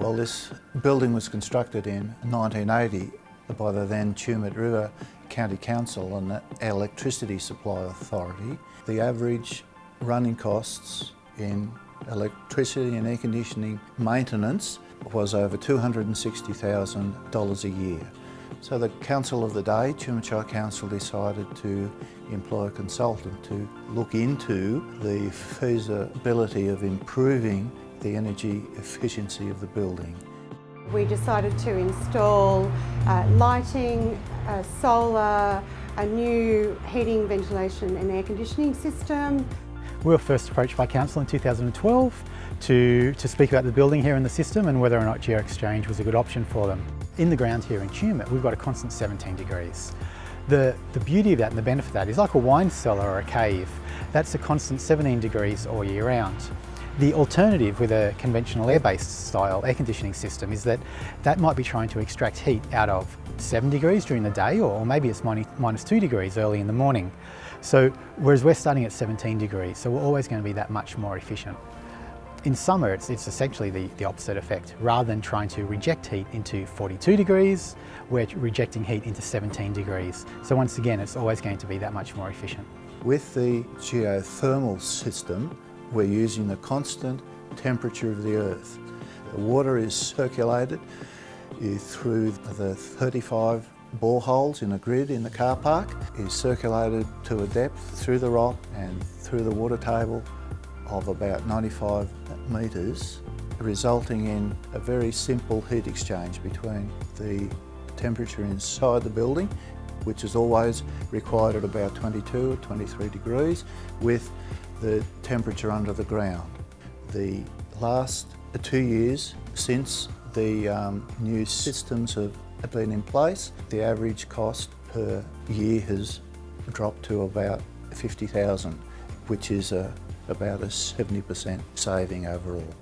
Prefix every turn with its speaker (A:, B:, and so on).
A: Well, this building was constructed in 1980 by the then Tumut River County Council and the Electricity Supply Authority. The average running costs in electricity and air conditioning maintenance was over $260,000 a year. So the council of the day, Tumut Council, decided to employ a consultant to look into the feasibility of improving the energy efficiency of the building.
B: We decided to install uh, lighting, uh, solar, a new heating, ventilation and air conditioning system.
C: We were first approached by Council in 2012 to, to speak about the building here in the system and whether or not GeoExchange was a good option for them. In the ground here in Tumut, we've got a constant 17 degrees. The, the beauty of that and the benefit of that is like a wine cellar or a cave. That's a constant 17 degrees all year round. The alternative with a conventional air-based style air conditioning system is that that might be trying to extract heat out of 7 degrees during the day or maybe it's minus 2 degrees early in the morning. So whereas we're starting at 17 degrees, so we're always going to be that much more efficient. In summer, it's, it's essentially the, the opposite effect. Rather than trying to reject heat into 42 degrees, we're rejecting heat into 17 degrees. So once again, it's always going to be that much more efficient.
A: With the geothermal system, we're using the constant temperature of the earth. The water is circulated eh, through the 35 boreholes in a grid in the car park, is circulated to a depth through the rock and through the water table of about 95 metres, resulting in a very simple heat exchange between the temperature inside the building, which is always required at about 22 or 23 degrees, with the temperature under the ground. The last two years since the um, new systems have been in place, the average cost per year has dropped to about 50,000, which is a, about a 70% saving overall.